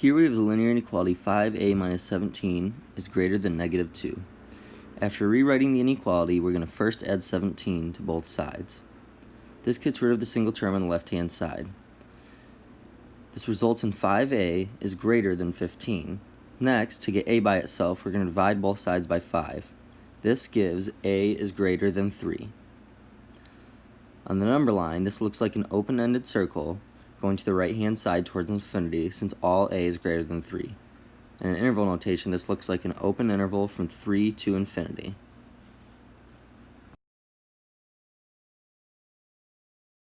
Here we have the linear inequality 5a minus 17 is greater than negative 2. After rewriting the inequality, we're going to first add 17 to both sides. This gets rid of the single term on the left-hand side. This results in 5a is greater than 15. Next, to get a by itself, we're going to divide both sides by 5. This gives a is greater than 3. On the number line, this looks like an open-ended circle going to the right-hand side towards infinity since all a is greater than 3. In an interval notation, this looks like an open interval from 3 to infinity.